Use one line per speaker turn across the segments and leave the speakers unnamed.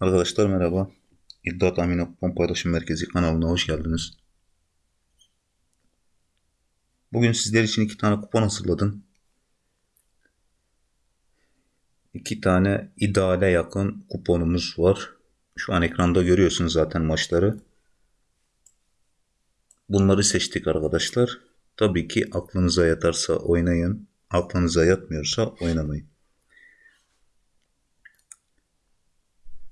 Arkadaşlar merhaba. İddia Tahmini Kupon Paylaşım Merkezi kanalına hoş geldiniz. Bugün sizler için iki tane kupon hazırladım. İki tane ideale yakın kuponumuz var. Şu an ekranda görüyorsunuz zaten maçları. Bunları seçtik arkadaşlar. Tabii ki aklınıza yatarsa oynayın. Aklınıza yatmıyorsa oynamayın.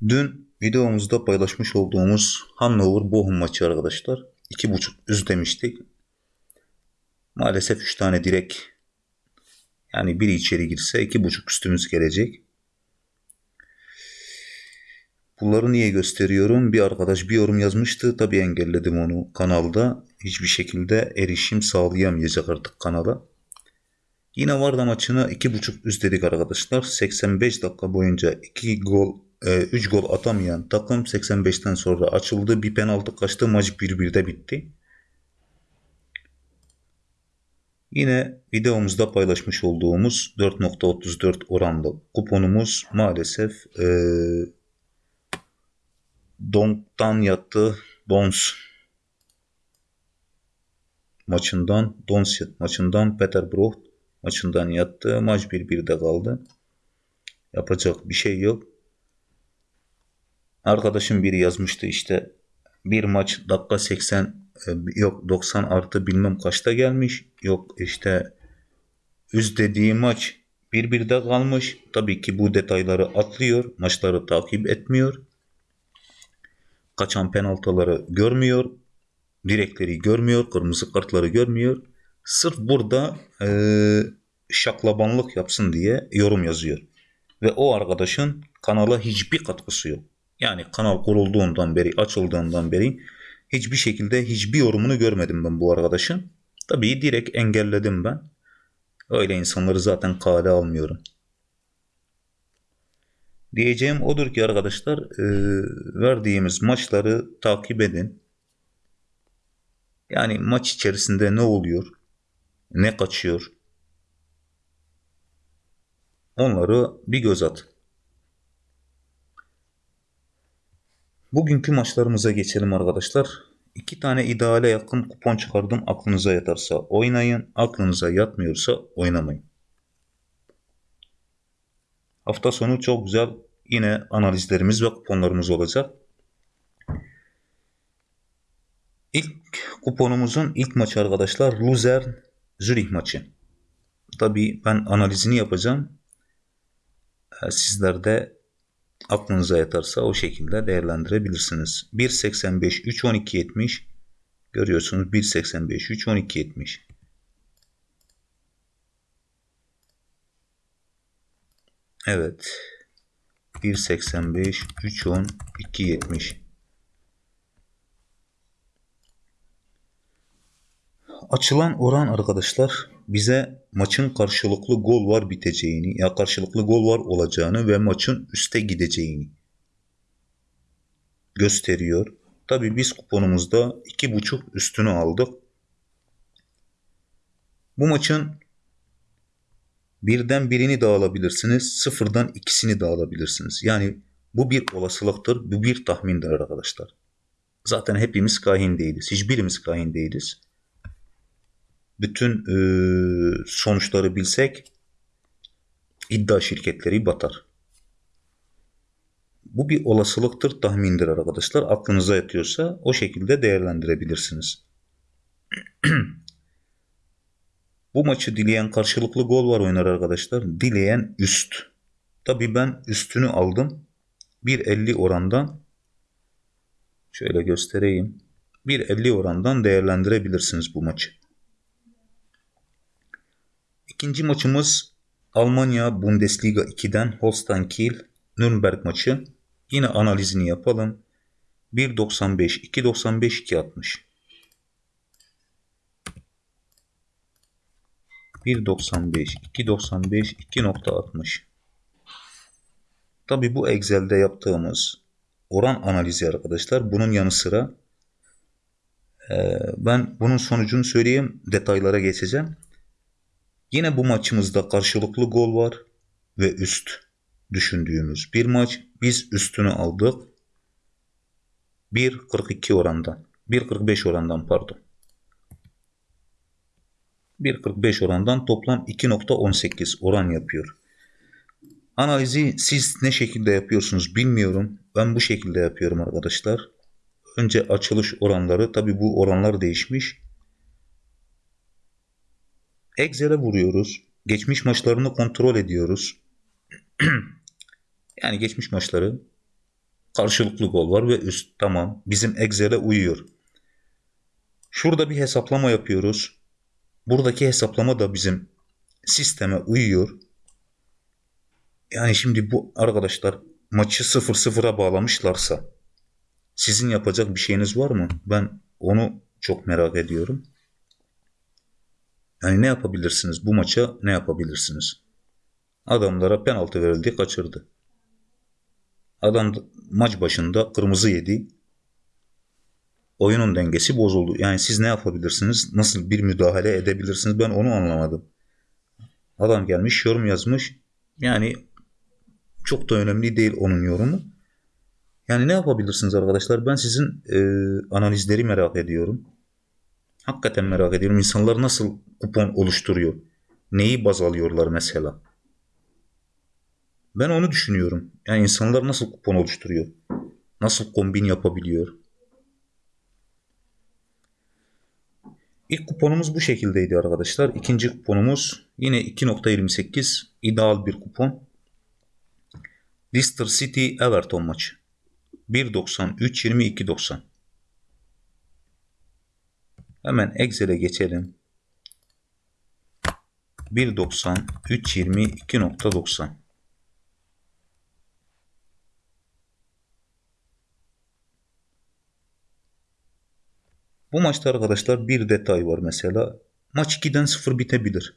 Dün videomuzda paylaşmış olduğumuz Hannover Bochum maçı arkadaşlar. 2.5 üst demiştik. Maalesef 3 tane direk yani biri içeri girse 2.5 üstümüz gelecek. Bunları niye gösteriyorum? Bir arkadaş bir yorum yazmıştı. Tabii engelledim onu kanalda. Hiçbir şekilde erişim sağlayamayacak artık kanala. Yine Varda maçına 2.5 üst dedik arkadaşlar. 85 dakika boyunca 2 gol 3 e, gol atamayan takım 85'ten sonra açıldı. Bir penaltı kaçtı. Maç 1-1'de bitti. Yine videomuzda paylaşmış olduğumuz 4.34 oranlı kuponumuz maalesef e, Donk'tan yattı. Dons maçından Dons maçından Peterborough maçından yattı. Maç 1-1'de kaldı. Yapacak bir şey yok. Arkadaşım biri yazmıştı işte bir maç dakika 80 e, yok 90 artı bilmem kaçta gelmiş. Yok işte üst dediği maç bir birde kalmış. Tabii ki bu detayları atlıyor. Maçları takip etmiyor. Kaçan penaltıları görmüyor. Direkleri görmüyor. Kırmızı kartları görmüyor. Sırf burada e, şaklabanlık yapsın diye yorum yazıyor. Ve o arkadaşın kanala hiçbir katkısı yok. Yani kanal kurulduğundan beri, açıldığından beri hiçbir şekilde hiçbir yorumunu görmedim ben bu arkadaşın. Tabii direkt engelledim ben. Öyle insanları zaten kale almıyorum. Diyeceğim odur ki arkadaşlar e, verdiğimiz maçları takip edin. Yani maç içerisinde ne oluyor, ne kaçıyor onları bir göz atın. Bugünkü maçlarımıza geçelim arkadaşlar. İki tane ideale yakın kupon çıkardım. Aklınıza yatarsa oynayın. Aklınıza yatmıyorsa oynamayın. Hafta sonu çok güzel yine analizlerimiz ve kuponlarımız olacak. İlk kuponumuzun ilk maçı arkadaşlar Luzern Zürich maçı. Tabii ben analizini yapacağım. Ee, sizler de aklınıza yatarsa o şekilde değerlendirebilirsiniz. 1.85 3.12.70 görüyorsunuz 1.85 3.12.70 Evet. 1.85 3.10 Açılan oran arkadaşlar bize maçın karşılıklı gol var biteceğini ya karşılıklı gol var olacağını ve maçın üste gideceğini gösteriyor. Tabi biz kuponumuzda 2.5 üstünü aldık. Bu maçın birden birini de alabilirsiniz. Sıfırdan ikisini de alabilirsiniz. Yani bu bir olasılıktır. Bu bir tahmindir arkadaşlar. Zaten hepimiz kahin değiliz. Hiçbirimiz kahin değiliz bütün e, sonuçları bilsek iddia şirketleri batar. Bu bir olasılıktır, tahmindir arkadaşlar. Aklınıza yatıyorsa o şekilde değerlendirebilirsiniz. Bu maçı dileyen karşılıklı gol var oynar arkadaşlar. Dileyen üst. Tabi ben üstünü aldım. 1.50 orandan şöyle göstereyim. 1.50 orandan değerlendirebilirsiniz bu maçı. İkinci maçımız Almanya Bundesliga 2'den Holstein Kiel Nürnberg maçı. Yine analizini yapalım. 1.95, 2.95, 2.60. 1.95, 2.95, 2.60. Tabi bu Excel'de yaptığımız oran analizi arkadaşlar. Bunun yanı sıra ben bunun sonucunu söyleyeyim. Detaylara geçeceğim. Yine bu maçımızda karşılıklı gol var ve üst. düşündüğümüz bir maç. Biz üstünü aldık. 1.42 orandan. 1.45 orandan pardon. 1.45 orandan toplam 2.18 oran yapıyor. Analizi siz ne şekilde yapıyorsunuz bilmiyorum. Ben bu şekilde yapıyorum arkadaşlar. Önce açılış oranları tabi bu oranlar değişmiş. Excel'e vuruyoruz. Geçmiş maçlarını kontrol ediyoruz. yani geçmiş maçları karşılıklı gol var ve üst tamam bizim Excel'e uyuyor. Şurada bir hesaplama yapıyoruz. Buradaki hesaplama da bizim sisteme uyuyor. Yani şimdi bu arkadaşlar maçı 0-0'a bağlamışlarsa sizin yapacak bir şeyiniz var mı? Ben onu çok merak ediyorum. Yani ne yapabilirsiniz? Bu maça ne yapabilirsiniz? Adamlara penaltı verildi, kaçırdı. Adam maç başında kırmızı yedi. Oyunun dengesi bozuldu. Yani siz ne yapabilirsiniz? Nasıl bir müdahale edebilirsiniz? Ben onu anlamadım. Adam gelmiş, yorum yazmış. Yani çok da önemli değil onun yorumu. Yani ne yapabilirsiniz arkadaşlar? Ben sizin e, analizleri merak ediyorum. Hakikaten merak ediyorum. İnsanlar nasıl kupon oluşturuyor? Neyi baz alıyorlar mesela? Ben onu düşünüyorum. Yani insanlar nasıl kupon oluşturuyor? Nasıl kombin yapabiliyor? İlk kuponumuz bu şekildeydi arkadaşlar. İkinci kuponumuz yine 2.28 ideal bir kupon. Leicester City Everton maçı. 1.93 22.90 Hemen Excel'e geçelim. 1.90 3.20 2.90 Bu maçta arkadaşlar bir detay var mesela. Maç 2'den 0 bitebilir.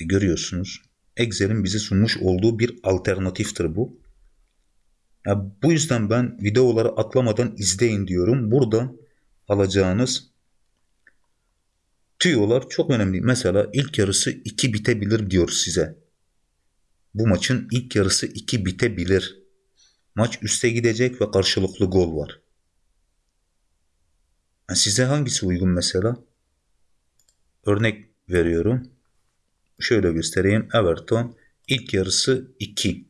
Görüyorsunuz. Excel'in bize sunmuş olduğu bir alternatiftir bu. Bu yüzden ben videoları atlamadan izleyin diyorum. Burada alacağınız tüyolar çok önemli. Mesela ilk yarısı 2 bitebilir diyor size. Bu maçın ilk yarısı 2 bitebilir. Maç üste gidecek ve karşılıklı gol var. Yani size hangisi uygun mesela? Örnek veriyorum. Şöyle göstereyim. Everton ilk yarısı 2.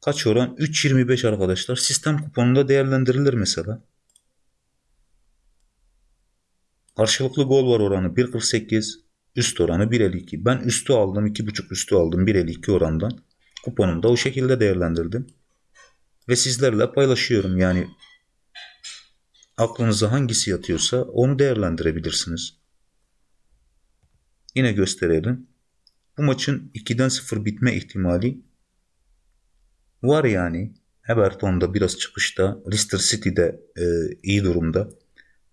Kaç oran? 3.25 arkadaşlar. Sistem kuponunda değerlendirilir mesela. Karşılıklı gol var oranı 1.48. Üst oranı 1.52. Ben üstü aldım. 2.5 üstü aldım 1.52 orandan. Kuponumda o şekilde değerlendirdim. Ve sizlerle paylaşıyorum. Yani aklınıza hangisi yatıyorsa onu değerlendirebilirsiniz. Yine gösterelim. Bu maçın 2'den 0 bitme ihtimali var yani. Everton'da biraz çıkışta. Leicester City'de e, iyi durumda.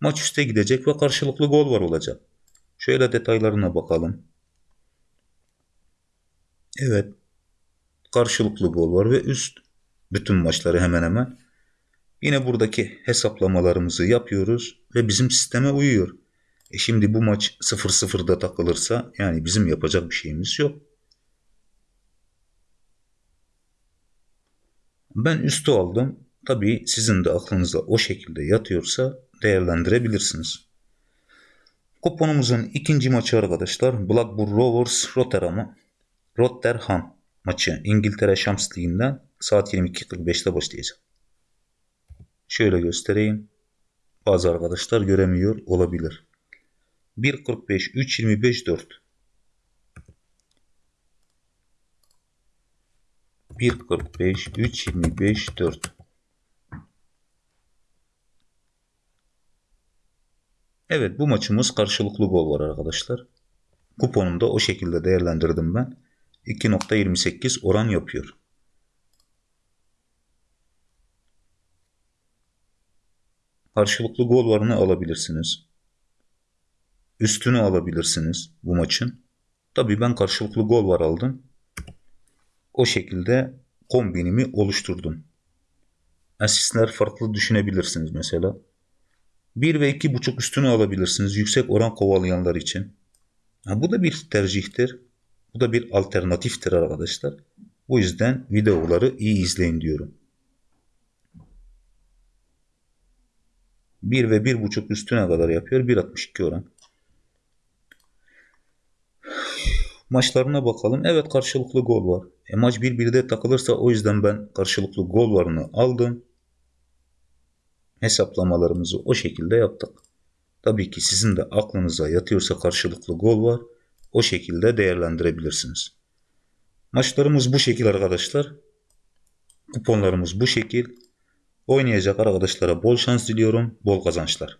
Maç üste gidecek ve karşılıklı gol var olacak. Şöyle detaylarına bakalım. Evet. Karşılıklı gol var ve üst. Bütün maçları hemen hemen. Yine buradaki hesaplamalarımızı yapıyoruz ve bizim sisteme uyuyor. E şimdi bu maç 0-0'da takılırsa yani bizim yapacak bir şeyimiz yok. Ben üstü aldım. Tabii sizin de aklınızda o şekilde yatıyorsa değerlendirebilirsiniz. Kuponumuzun ikinci maçı arkadaşlar Blackburn Rovers Rotterdam'a Rotterdam maçı İngiltere Şams Ligi'nden saat 22.45'te başlayacak. Şöyle göstereyim. Bazı arkadaşlar göremiyor olabilir. 1.45 3.25 4 1.45 3.25 4 Evet bu maçımız karşılıklı gol var arkadaşlar. Kuponumda o şekilde değerlendirdim ben. 2.28 oran yapıyor. Karşılıklı gol varını alabilirsiniz. Üstünü alabilirsiniz bu maçın. Tabii ben karşılıklı gol var aldım. O şekilde kombinimi oluşturdum. Asistler farklı düşünebilirsiniz mesela. 1 ve 2.5 üstünü alabilirsiniz yüksek oran kovalayanlar için. Ha, bu da bir tercihtir. Bu da bir alternatiftir arkadaşlar. Bu yüzden videoları iyi izleyin diyorum. 1 ve 1.5 üstüne kadar yapıyor. 1.62 oran. Maçlarına bakalım. Evet karşılıklı gol var. E, maç 1-1'de takılırsa o yüzden ben karşılıklı gol varını aldım. Hesaplamalarımızı o şekilde yaptık. Tabii ki sizin de aklınıza yatıyorsa karşılıklı gol var. O şekilde değerlendirebilirsiniz. Maçlarımız bu şekil arkadaşlar. Kuponlarımız bu şekil. Oynayacak arkadaşlara bol şans diliyorum. Bol kazançlar.